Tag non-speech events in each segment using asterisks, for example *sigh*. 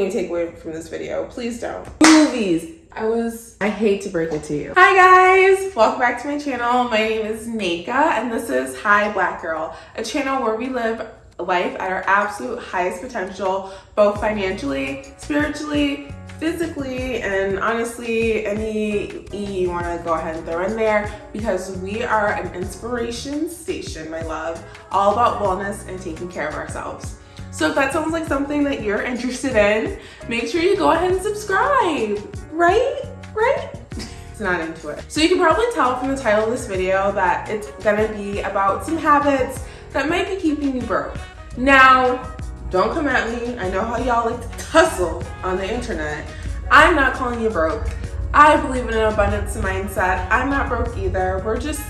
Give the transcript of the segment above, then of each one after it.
you take away from this video. Please don't. Movies. I was, I hate to break it to you. Hi guys, welcome back to my channel. My name is Nika and this is Hi Black Girl, a channel where we live life at our absolute highest potential, both financially, spiritually, physically, and honestly, any E you wanna go ahead and throw in there because we are an inspiration station, my love, all about wellness and taking care of ourselves. So if that sounds like something that you're interested in, make sure you go ahead and subscribe, right? Right? it's *laughs* not into it. So you can probably tell from the title of this video that it's gonna be about some habits that might be keeping you broke. Now, don't come at me. I know how y'all like to tussle on the internet. I'm not calling you broke. I believe in an abundance mindset. I'm not broke either. We're just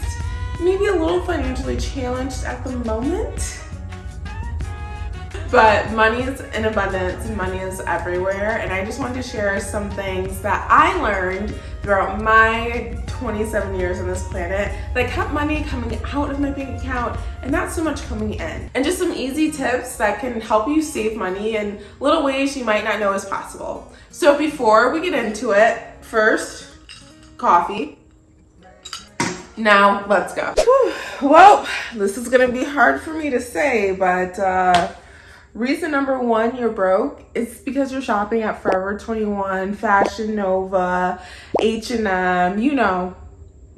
maybe a little financially challenged at the moment. But money is in abundance and money is everywhere. And I just wanted to share some things that I learned throughout my 27 years on this planet that kept money coming out of my bank account and not so much coming in. And just some easy tips that can help you save money in little ways you might not know is possible. So before we get into it, first, coffee. Now, let's go. Whew. Well, this is gonna be hard for me to say, but uh, Reason number one you're broke is because you're shopping at Forever 21, Fashion Nova, H&M, you know,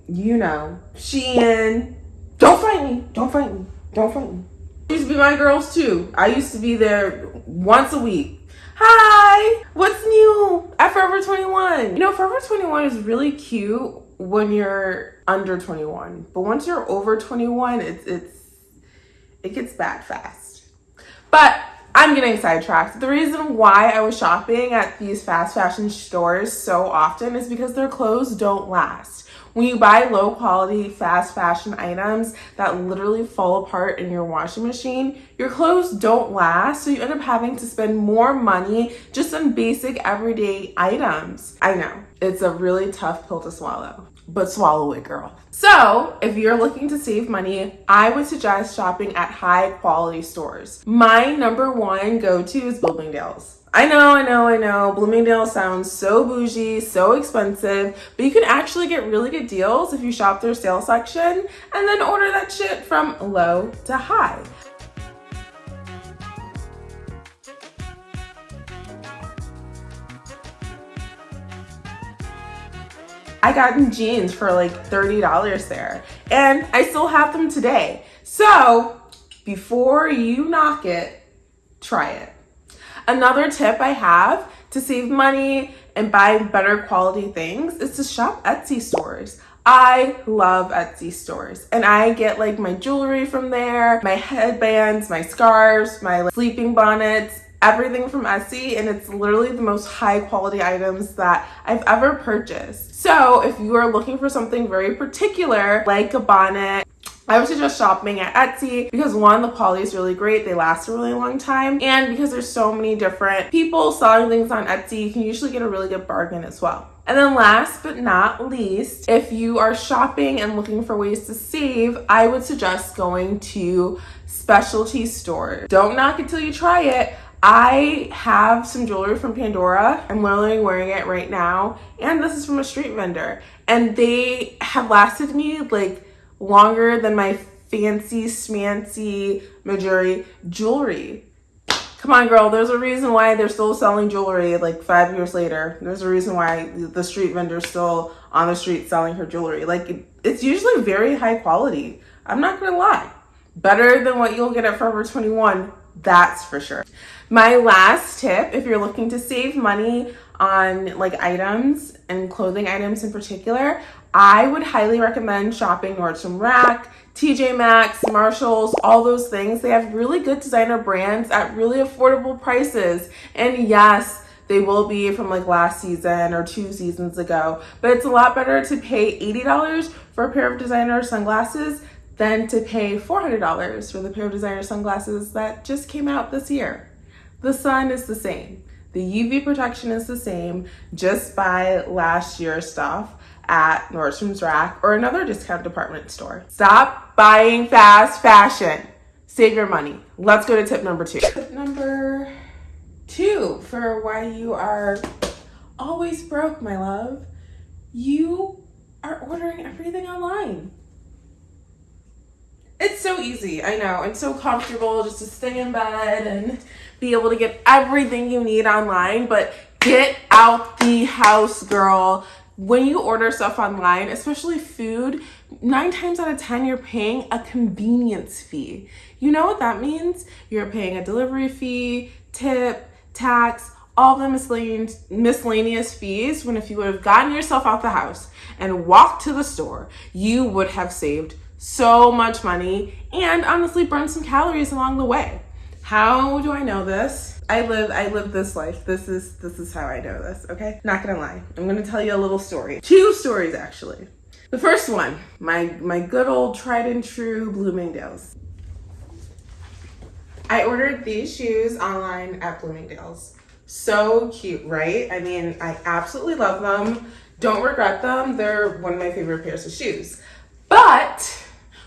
you know, Shein. Don't fight me, don't fight me, don't fight me. Used to be my girls too. I used to be there once a week. Hi, what's new at Forever 21? You know, Forever 21 is really cute when you're under 21, but once you're over 21, it's, it's, it gets bad fast. But I'm getting sidetracked. The reason why I was shopping at these fast fashion stores so often is because their clothes don't last. When you buy low quality fast fashion items that literally fall apart in your washing machine, your clothes don't last, so you end up having to spend more money just on basic everyday items. I know, it's a really tough pill to swallow but swallow it, girl. So if you're looking to save money, I would suggest shopping at high quality stores. My number one go-to is Bloomingdale's. I know, I know, I know. Bloomingdale sounds so bougie, so expensive, but you can actually get really good deals if you shop their sale section and then order that shit from low to high. I got in jeans for like $30 there and I still have them today. So before you knock it, try it. Another tip I have to save money and buy better quality things is to shop Etsy stores. I love Etsy stores and I get like my jewelry from there, my headbands, my scarves, my sleeping bonnets, everything from Etsy and it's literally the most high quality items that I've ever purchased. So if you are looking for something very particular like a bonnet, I would suggest shopping at Etsy because one, the quality is really great. They last a really long time. And because there's so many different people selling things on Etsy, you can usually get a really good bargain as well. And then last but not least, if you are shopping and looking for ways to save, I would suggest going to specialty stores. Don't knock it till you try it. I have some jewelry from Pandora. I'm literally wearing it right now. And this is from a street vendor. And they have lasted me like longer than my fancy smancy Mejuri jewelry. Come on, girl. There's a reason why they're still selling jewelry like five years later. There's a reason why the street vendor's still on the street selling her jewelry. Like, it's usually very high quality. I'm not gonna lie. Better than what you'll get at Forever 21, that's for sure. My last tip, if you're looking to save money on like items and clothing items in particular, I would highly recommend shopping Nordstrom Rack, TJ Maxx, Marshalls, all those things. They have really good designer brands at really affordable prices. And yes, they will be from like last season or two seasons ago, but it's a lot better to pay $80 for a pair of designer sunglasses than to pay $400 for the pair of designer sunglasses that just came out this year. The sun is the same. The UV protection is the same. Just buy last year's stuff at Nordstrom's Rack or another discount department store. Stop buying fast fashion. Save your money. Let's go to tip number two. Tip number Two, for why you are always broke, my love. You are ordering everything online. It's so easy, I know, and so comfortable just to stay in bed and be able to get everything you need online, but get out the house, girl. When you order stuff online, especially food, nine times out of 10, you're paying a convenience fee. You know what that means? You're paying a delivery fee, tip, tax, all the miscellaneous, miscellaneous fees when if you would have gotten yourself out the house and walked to the store, you would have saved so much money and honestly burn some calories along the way. How do I know this? I live I live this life. This is this is how I know this, okay? Not gonna lie. I'm gonna tell you a little story. Two stories actually. The first one, my my good old tried and true Bloomingdale's. I ordered these shoes online at Bloomingdale's. So cute, right? I mean, I absolutely love them. Don't regret them. They're one of my favorite pairs of shoes. But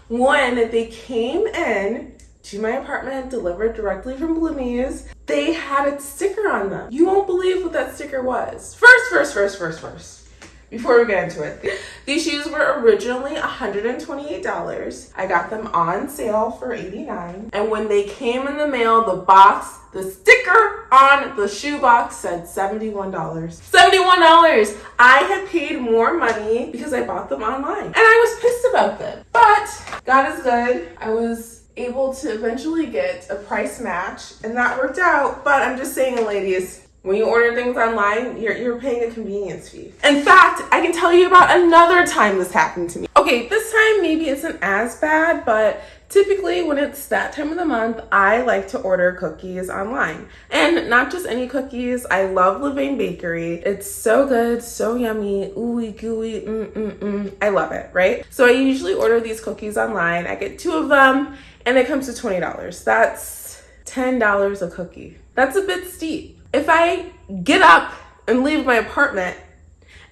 when they came in to my apartment, delivered directly from Bloomies, they had a sticker on them. You won't believe what that sticker was. First, first, first, first, first before we get into it. These shoes were originally $128. I got them on sale for 89. And when they came in the mail, the box, the sticker on the shoe box said $71. $71! I had paid more money because I bought them online. And I was pissed about them. But God is good. I was able to eventually get a price match and that worked out. But I'm just saying, ladies, when you order things online, you're, you're paying a convenience fee. In fact, I can tell you about another time this happened to me. Okay, this time maybe isn't as bad, but typically when it's that time of the month, I like to order cookies online. And not just any cookies, I love Levain Bakery. It's so good, so yummy, ooey gooey, mm mm mm. I love it, right? So I usually order these cookies online. I get two of them and it comes to $20. That's $10 a cookie. That's a bit steep. If I get up and leave my apartment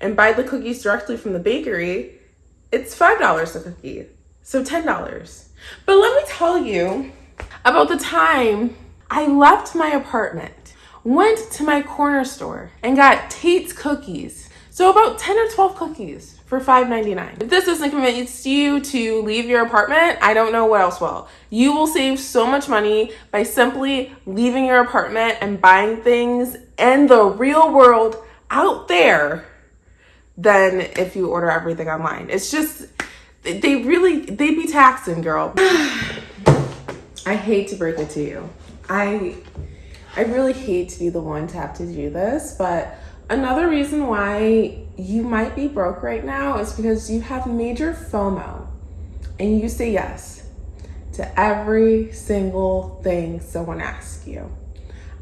and buy the cookies directly from the bakery, it's $5 a cookie. So $10. But let me tell you about the time I left my apartment, went to my corner store and got Tate's cookies. So about 10 or 12 cookies for $5.99. If this doesn't convince you to leave your apartment, I don't know what else will. You will save so much money by simply leaving your apartment and buying things in the real world out there than if you order everything online. It's just, they really, they be taxing, girl. *sighs* I hate to break it to you. I, I really hate to be the one to have to do this, but Another reason why you might be broke right now is because you have major FOMO and you say yes to every single thing someone asks you.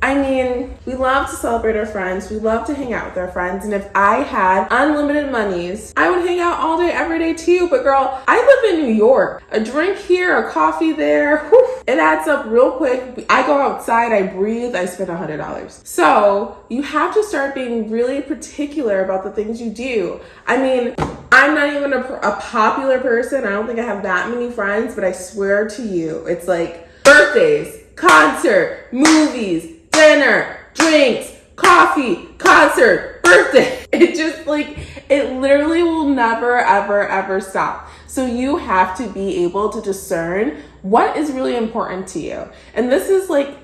I mean, we love to celebrate our friends. We love to hang out with our friends. And if I had unlimited monies, I would hang out all day, every day too. But girl, I live in New York. A drink here, a coffee there, *laughs* whew, it adds up real quick. I go outside, I breathe, I spend a $100. So you have to start being really particular about the things you do. I mean, I'm not even a, a popular person. I don't think I have that many friends, but I swear to you, it's like birthdays, concert, movies, dinner, drinks, coffee, concert, birthday. *laughs* It just like, it literally will never, ever, ever stop. So you have to be able to discern what is really important to you. And this is like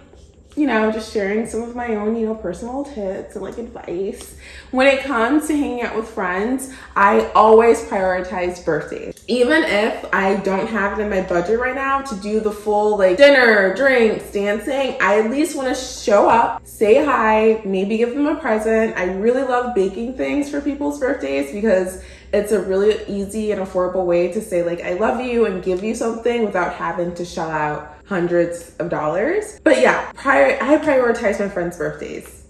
you know, just sharing some of my own, you know, personal tips and like advice. When it comes to hanging out with friends, I always prioritize birthdays. Even if I don't have it in my budget right now to do the full like dinner, drinks, dancing, I at least want to show up, say hi, maybe give them a present. I really love baking things for people's birthdays because it's a really easy and affordable way to say like, I love you and give you something without having to shell out hundreds of dollars. But yeah, prior I prioritize my friends' birthdays.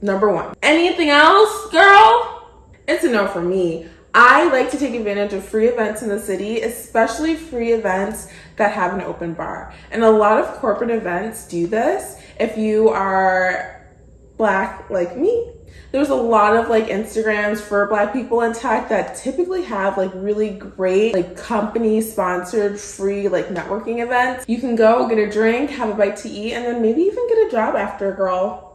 Number one. Anything else, girl? It's a no for me. I like to take advantage of free events in the city, especially free events that have an open bar. And a lot of corporate events do this. If you are black like me, there's a lot of like Instagrams for black people in tech that typically have like really great like company sponsored free like networking events. You can go get a drink, have a bite to eat, and then maybe even get a job after, a girl.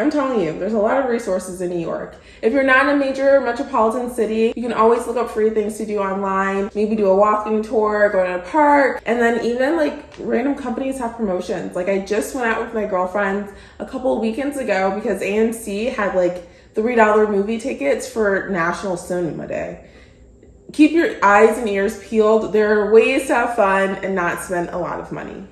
I'm telling you, there's a lot of resources in New York. If you're not in a major metropolitan city, you can always look up free things to do online. Maybe do a walking tour, go to a park, and then even like random companies have promotions. Like I just went out with my girlfriends a couple weekends ago because AMC had like $3 movie tickets for National Cinema Day. Keep your eyes and ears peeled. There are ways to have fun and not spend a lot of money.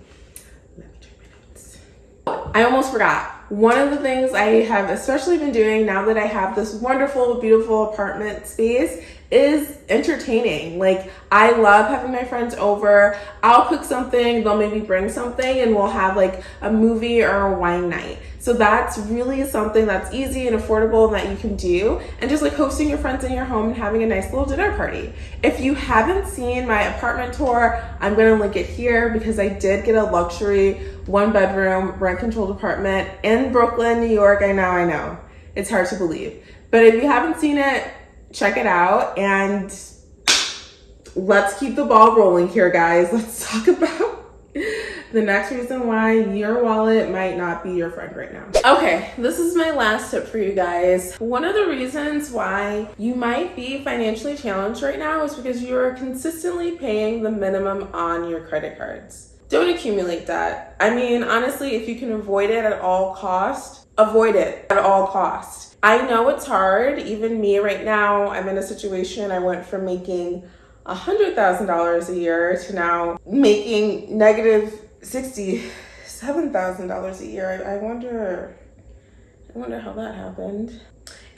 I almost forgot. One of the things I have especially been doing now that I have this wonderful, beautiful apartment space is entertaining. Like, I love having my friends over. I'll cook something, they'll maybe bring something, and we'll have like a movie or a wine night. So that's really something that's easy and affordable that you can do. And just like hosting your friends in your home and having a nice little dinner party. If you haven't seen my apartment tour, I'm gonna link it here because I did get a luxury one bedroom rent controlled apartment in Brooklyn, New York. I know, I know. It's hard to believe. But if you haven't seen it, check it out and let's keep the ball rolling here, guys. *laughs* Let's talk about the next reason why your wallet might not be your friend right now. Okay, this is my last tip for you guys. One of the reasons why you might be financially challenged right now is because you're consistently paying the minimum on your credit cards. Don't accumulate that. I mean, honestly, if you can avoid it at all cost, avoid it at all cost. I know it's hard. Even me right now, I'm in a situation I went from making a $100,000 a year to now making negative $67,000 a year. I, I wonder, I wonder how that happened.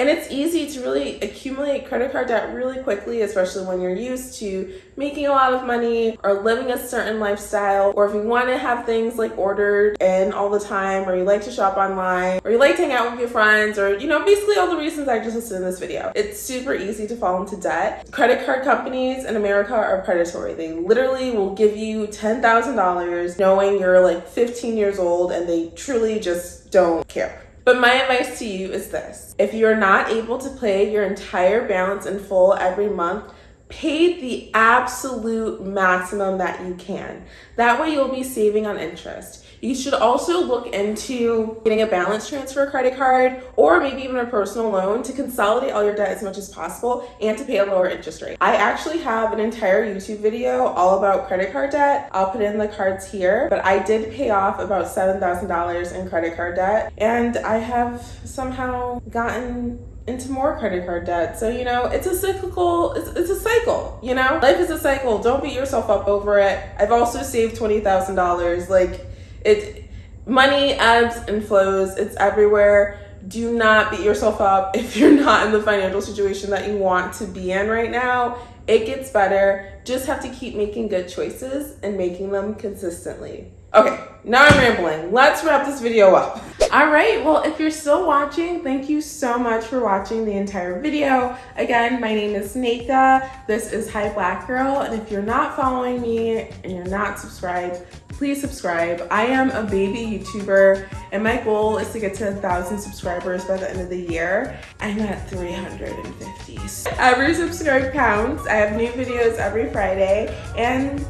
And it's easy to really accumulate credit card debt really quickly, especially when you're used to making a lot of money or living a certain lifestyle, or if you want to have things like ordered in all the time, or you like to shop online, or you like to hang out with your friends, or you know, basically all the reasons I just listed in this video. It's super easy to fall into debt. Credit card companies in America are predatory. They literally will give you $10,000 knowing you're like 15 years old and they truly just don't care. But my advice to you is this. If you're not able to pay your entire balance in full every month, pay the absolute maximum that you can. That way, you'll be saving on interest. You should also look into getting a balance transfer credit card or maybe even a personal loan to consolidate all your debt as much as possible and to pay a lower interest rate. I actually have an entire YouTube video all about credit card debt. I'll put in the cards here, but I did pay off about $7,000 in credit card debt and I have somehow gotten into more credit card debt. So, you know, it's a cyclical, it's, it's a cycle, you know? Life is a cycle. Don't beat yourself up over it. I've also saved $20,000. Like, it money ebbs and flows. It's everywhere. Do not beat yourself up *laughs* if you're not in the financial situation that you want to be in right now. It gets better. Just have to keep making good choices and making them consistently. Okay, now I'm rambling. Let's wrap this video up. All right, well, if you're still watching, thank you so much for watching the entire video. Again, my name is Nika. This is Hi Black Girl, and if you're not following me and you're not subscribed, please subscribe. I am a baby YouTuber, and my goal is to get to a thousand subscribers by the end of the year. I'm at 350. Every subscribe counts. I have new videos every Friday, and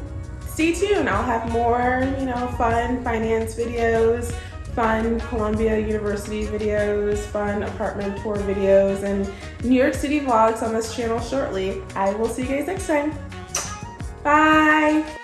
stay tuned. I'll have more, you know, fun finance videos, fun Columbia University videos, fun apartment tour videos, and New York City vlogs on this channel shortly. I will see you guys next time. Bye!